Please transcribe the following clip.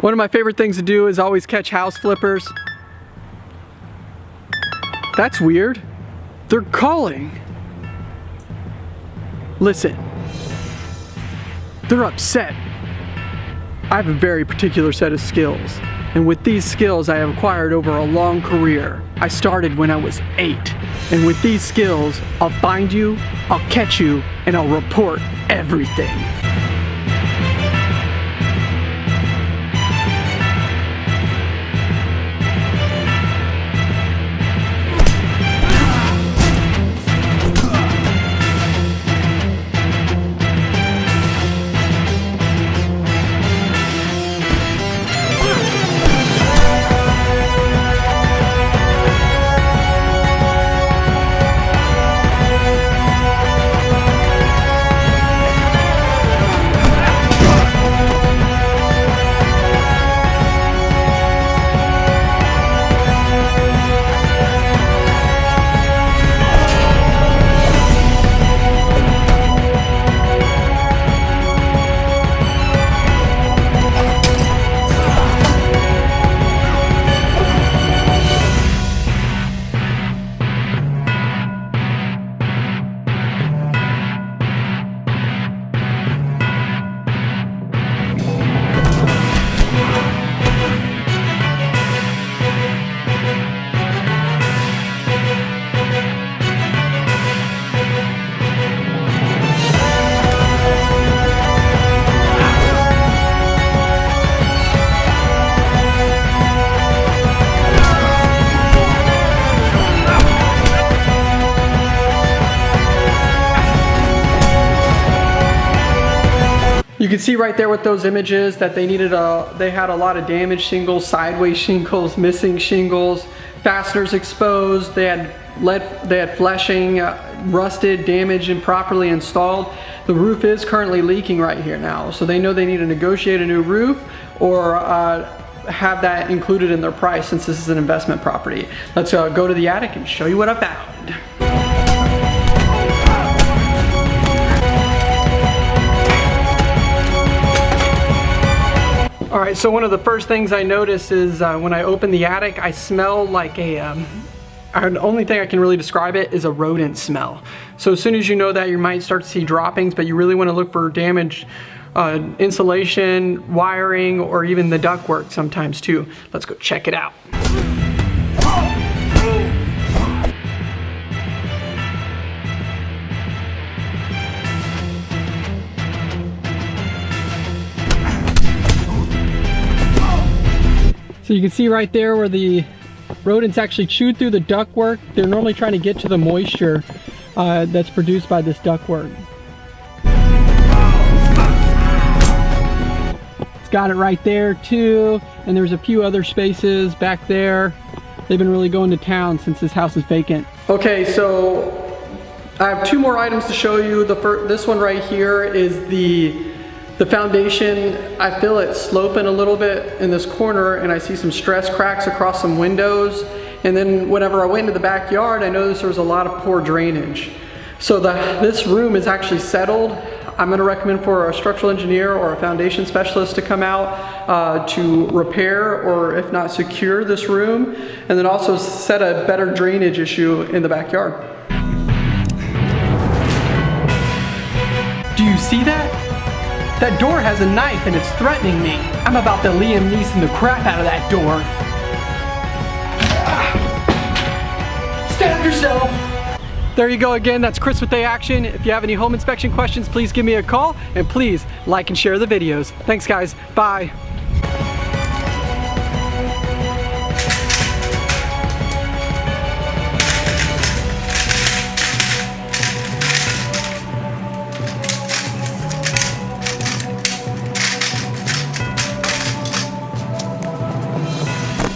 One of my favorite things to do is always catch house flippers. That's weird. They're calling. Listen. They're upset. I have a very particular set of skills. And with these skills I have acquired over a long career. I started when I was eight. And with these skills, I'll find you, I'll catch you, and I'll report everything. You can see right there with those images that they needed a, they had a lot of damaged shingles, sideways shingles, missing shingles, fasteners exposed, they had lead, they had flashing, uh, rusted, damaged, improperly installed. The roof is currently leaking right here now, so they know they need to negotiate a new roof or uh, have that included in their price since this is an investment property. Let's uh, go to the attic and show you what I found. All right, so one of the first things I notice is uh, when I open the attic, I smell like a, um, the only thing I can really describe it is a rodent smell. So as soon as you know that, you might start to see droppings, but you really wanna look for damage uh, insulation, wiring, or even the ductwork sometimes too. Let's go check it out. So you can see right there where the rodents actually chewed through the ductwork. They're normally trying to get to the moisture uh, that's produced by this ductwork. It's got it right there too. And there's a few other spaces back there. They've been really going to town since this house is vacant. Okay, so I have two more items to show you. The first, this one right here is the the foundation, I feel it sloping a little bit in this corner and I see some stress cracks across some windows. And then whenever I went into the backyard, I noticed there was a lot of poor drainage. So the, this room is actually settled. I'm gonna recommend for a structural engineer or a foundation specialist to come out uh, to repair or if not secure this room and then also set a better drainage issue in the backyard. Do you see that? That door has a knife and it's threatening me. I'm about to Liam Neeson the crap out of that door. Stand yourself. There you go again, that's Chris with A Action. If you have any home inspection questions, please give me a call and please like and share the videos. Thanks guys, bye.